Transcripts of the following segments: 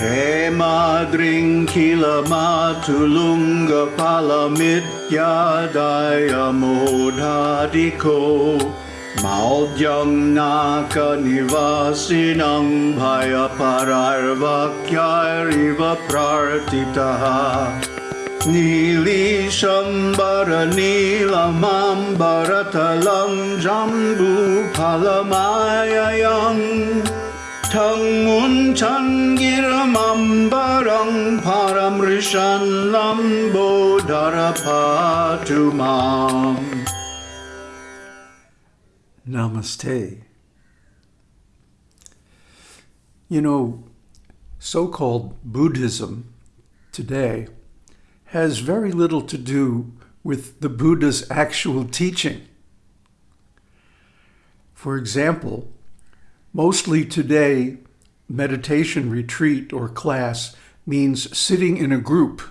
Hey मादृङ्खिलमातुलुङ्गफलमित्यायमोधादिखो माकनिवासिनं भयपरार्वाक्यारिव प्रार्थितः नीलीशम्बरनील माम्बरतलं जम्बूफलमायम् palamitya modhadiko Maudyam naka nivasinang bhaya pararvakyariva prartitaha Nilishambara nilamambaratalam jambu palamayayam Tangmun changiramambarang paramrishan lambo darapatumam Namaste. You know, so-called Buddhism today has very little to do with the Buddha's actual teaching. For example, mostly today, meditation retreat or class means sitting in a group.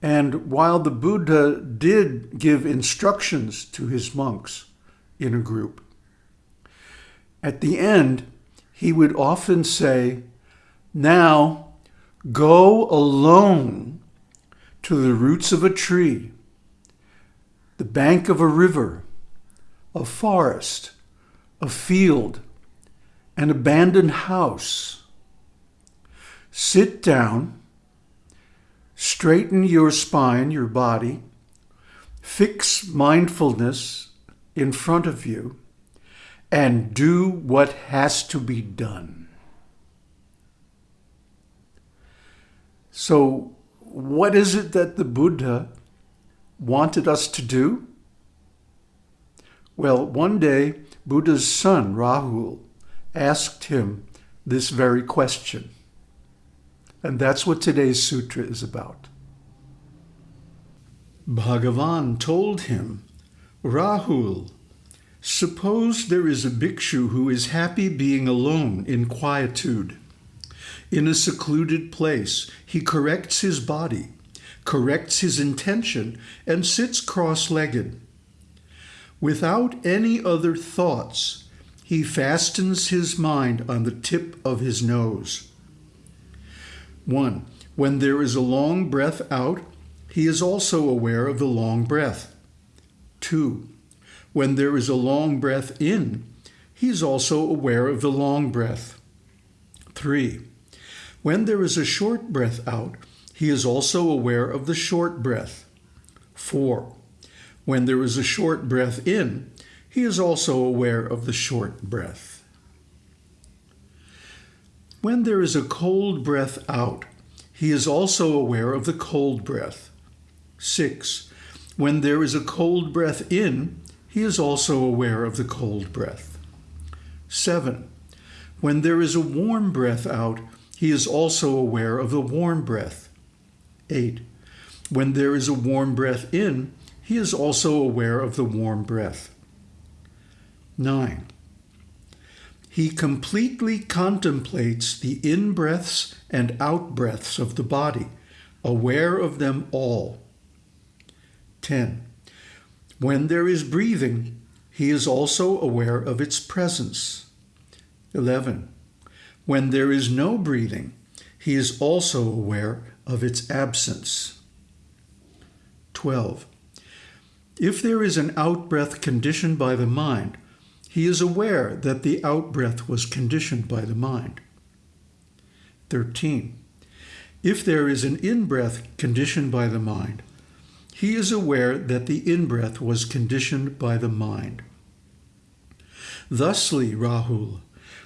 And while the Buddha did give instructions to his monks, in a group. At the end, he would often say, Now go alone to the roots of a tree, the bank of a river, a forest, a field, an abandoned house. Sit down, straighten your spine, your body, fix mindfulness in front of you and do what has to be done. So what is it that the Buddha wanted us to do? Well, one day, Buddha's son, Rahul, asked him this very question. And that's what today's sutra is about. Bhagavan told him Rahul, suppose there is a bhikshu who is happy being alone in quietude. In a secluded place, he corrects his body, corrects his intention, and sits cross-legged. Without any other thoughts, he fastens his mind on the tip of his nose. 1. When there is a long breath out, he is also aware of the long breath. 2. When there is a long breath in, he is also aware of the long breath. 3. When there is a short breath out, he is also aware of the short breath. 4. When there is a short breath in, he is also aware of the short breath. When there is a cold breath out, he is also aware of the cold breath. 6. When there is a cold breath in, he is also aware of the cold breath. 7. When there is a warm breath out, he is also aware of the warm breath. 8. When there is a warm breath in, he is also aware of the warm breath. 9. He completely contemplates the in-breaths and out-breaths of the body, aware of them all. 10. When there is breathing, he is also aware of its presence. 11. When there is no breathing, he is also aware of its absence. 12. If there is an outbreath conditioned by the mind, he is aware that the outbreath was conditioned by the mind. 13. If there is an in-breath conditioned by the mind, he is aware that the in-breath was conditioned by the mind. Thusly, Rahul,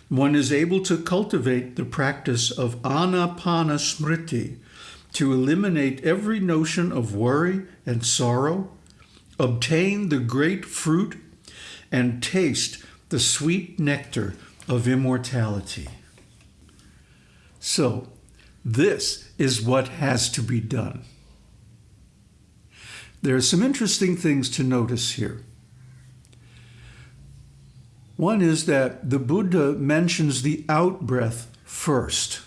one is able to cultivate the practice of anapana smriti to eliminate every notion of worry and sorrow, obtain the great fruit, and taste the sweet nectar of immortality. So, this is what has to be done. There are some interesting things to notice here. One is that the Buddha mentions the out-breath first.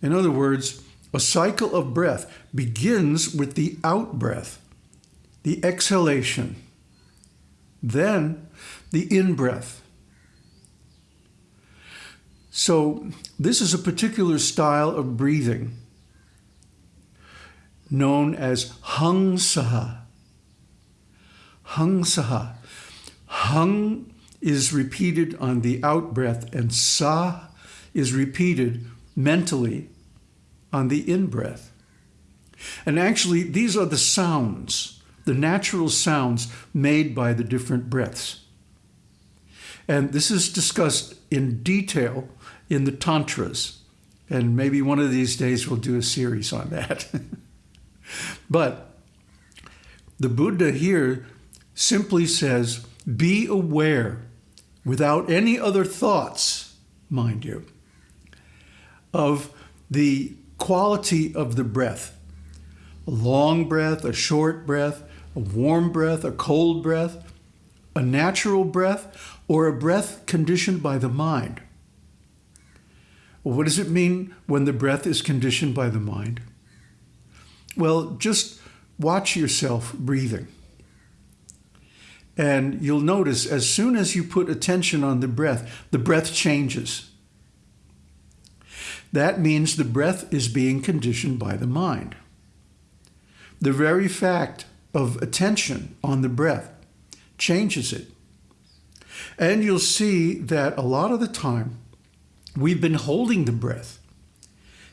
In other words, a cycle of breath begins with the out-breath, the exhalation, then the in-breath. So, this is a particular style of breathing known as Hung Saha. Hung Saha. Hung is repeated on the out breath, and Sa is repeated mentally on the in breath. And actually, these are the sounds, the natural sounds made by the different breaths. And this is discussed in detail in the Tantras. And maybe one of these days we'll do a series on that. but the Buddha here simply says, be aware without any other thoughts, mind you, of the quality of the breath. A long breath, a short breath, a warm breath, a cold breath, a natural breath, or a breath conditioned by the mind. Well, what does it mean when the breath is conditioned by the mind? Well, just watch yourself breathing. And you'll notice as soon as you put attention on the breath, the breath changes. That means the breath is being conditioned by the mind. The very fact of attention on the breath changes it. And you'll see that a lot of the time we've been holding the breath,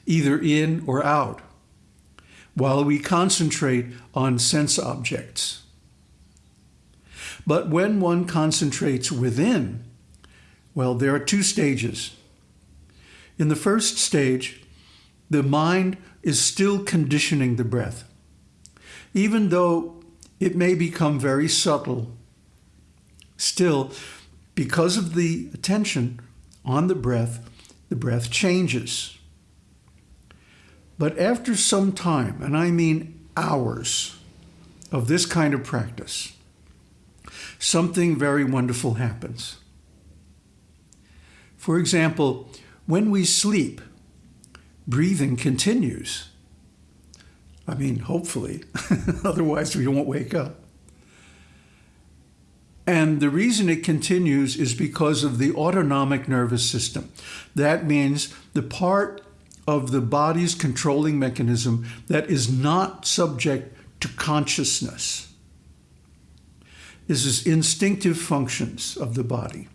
either in or out, while we concentrate on sense objects. But when one concentrates within, well, there are two stages. In the first stage, the mind is still conditioning the breath. Even though it may become very subtle, still, because of the attention on the breath, the breath changes. But after some time, and I mean hours, of this kind of practice, something very wonderful happens. For example, when we sleep, breathing continues. I mean, hopefully, otherwise we won't wake up. And the reason it continues is because of the autonomic nervous system. That means the part of the body's controlling mechanism that is not subject to consciousness. This is instinctive functions of the body.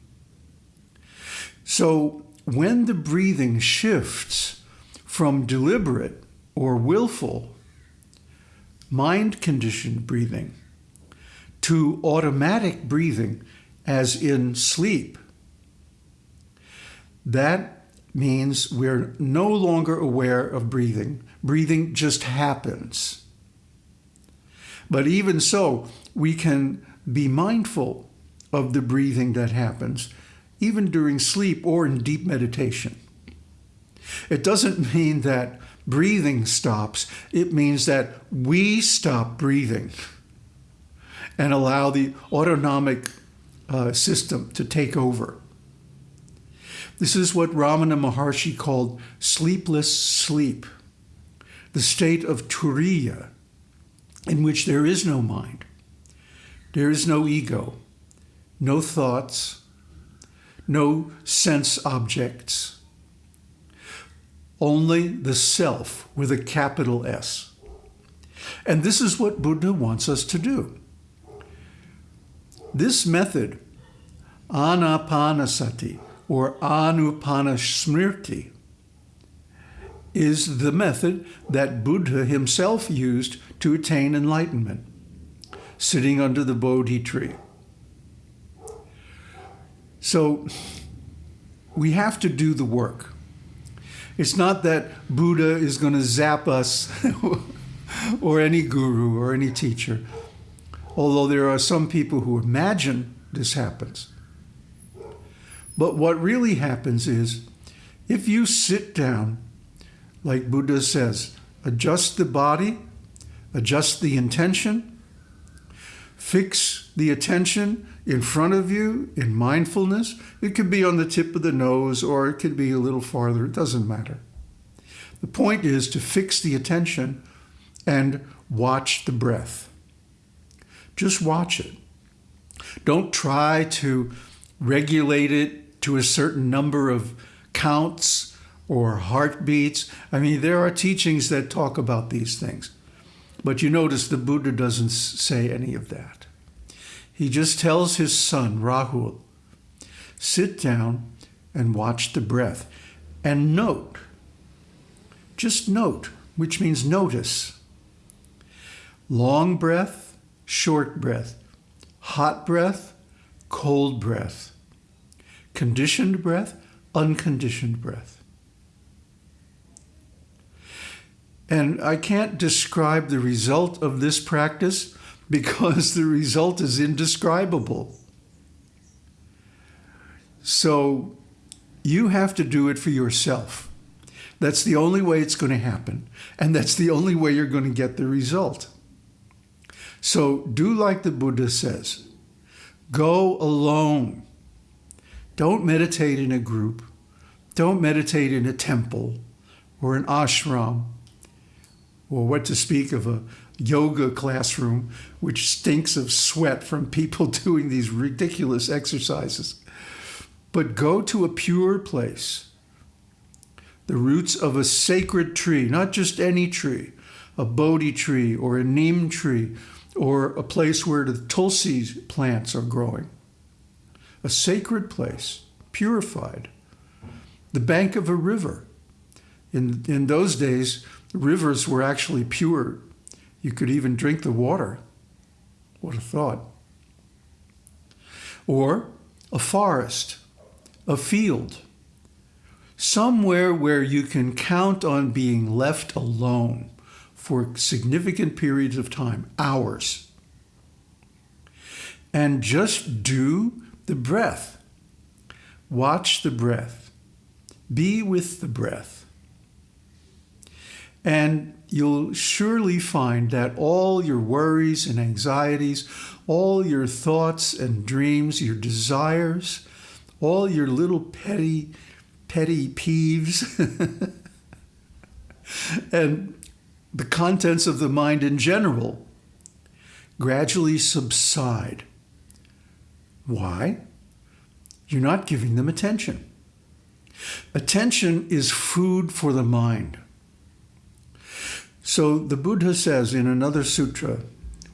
So when the breathing shifts from deliberate or willful mind conditioned breathing to automatic breathing, as in sleep, that means we're no longer aware of breathing. Breathing just happens. But even so, we can be mindful of the breathing that happens, even during sleep or in deep meditation. It doesn't mean that breathing stops, it means that we stop breathing and allow the autonomic uh, system to take over. This is what Ramana Maharshi called sleepless sleep, the state of turiya, in which there is no mind. There is no ego, no thoughts, no sense objects, only the self with a capital S. And this is what Buddha wants us to do. This method, anapanasati or anapanasmriti, is the method that Buddha himself used to attain enlightenment sitting under the Bodhi tree. So we have to do the work. It's not that Buddha is going to zap us or any guru or any teacher, although there are some people who imagine this happens. But what really happens is if you sit down, like Buddha says, adjust the body, adjust the intention, Fix the attention in front of you in mindfulness. It could be on the tip of the nose or it could be a little farther. It doesn't matter. The point is to fix the attention and watch the breath. Just watch it. Don't try to regulate it to a certain number of counts or heartbeats. I mean, there are teachings that talk about these things. But you notice the Buddha doesn't say any of that. He just tells his son, Rahul, sit down and watch the breath and note. Just note, which means notice. Long breath, short breath, hot breath, cold breath, conditioned breath, unconditioned breath. And I can't describe the result of this practice because the result is indescribable. So you have to do it for yourself. That's the only way it's going to happen. And that's the only way you're going to get the result. So do like the Buddha says go alone. Don't meditate in a group. Don't meditate in a temple or an ashram or what to speak of a yoga classroom, which stinks of sweat from people doing these ridiculous exercises. But go to a pure place, the roots of a sacred tree, not just any tree, a Bodhi tree or a neem tree, or a place where the tulsi plants are growing. A sacred place, purified. The bank of a river. In, in those days, rivers were actually pure. You could even drink the water. What a thought. Or a forest a field, somewhere where you can count on being left alone for significant periods of time, hours. And just do the breath. Watch the breath. Be with the breath. And you'll surely find that all your worries and anxieties, all your thoughts and dreams, your desires, all your little petty, petty peeves and the contents of the mind in general gradually subside. Why? You're not giving them attention. Attention is food for the mind. So the Buddha says in another sutra,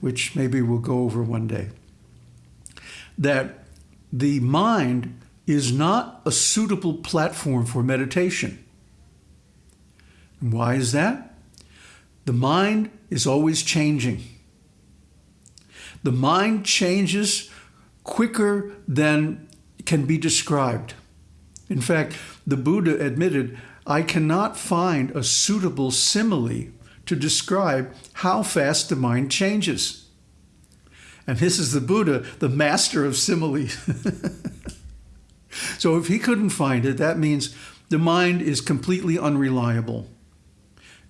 which maybe we'll go over one day, that the mind is not a suitable platform for meditation. And why is that? The mind is always changing. The mind changes quicker than can be described. In fact, the Buddha admitted, I cannot find a suitable simile to describe how fast the mind changes. And this is the Buddha, the master of similes. So if he couldn't find it, that means the mind is completely unreliable.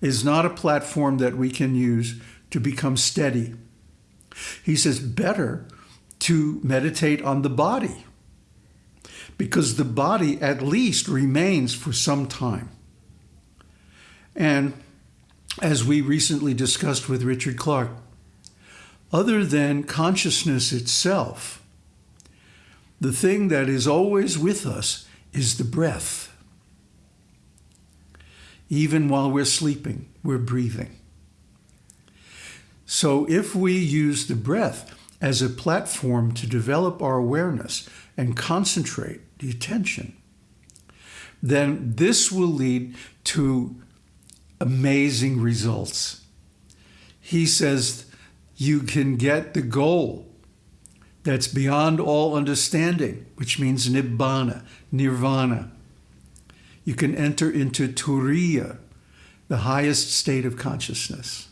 It's not a platform that we can use to become steady. He says better to meditate on the body because the body at least remains for some time. And as we recently discussed with Richard Clark, other than consciousness itself, the thing that is always with us is the breath. Even while we're sleeping, we're breathing. So if we use the breath as a platform to develop our awareness and concentrate the attention, then this will lead to amazing results. He says you can get the goal that's beyond all understanding, which means nibbana, nirvana. You can enter into turiya, the highest state of consciousness.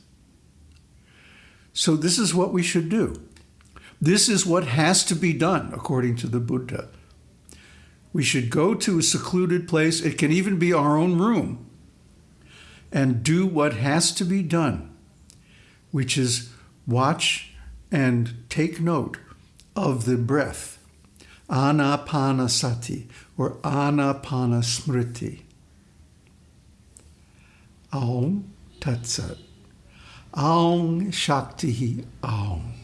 So this is what we should do. This is what has to be done, according to the Buddha. We should go to a secluded place, it can even be our own room, and do what has to be done, which is watch and take note of the breath, anapanasati or anapanasmriti. Aum Tatsat. Aum Shakti Aum.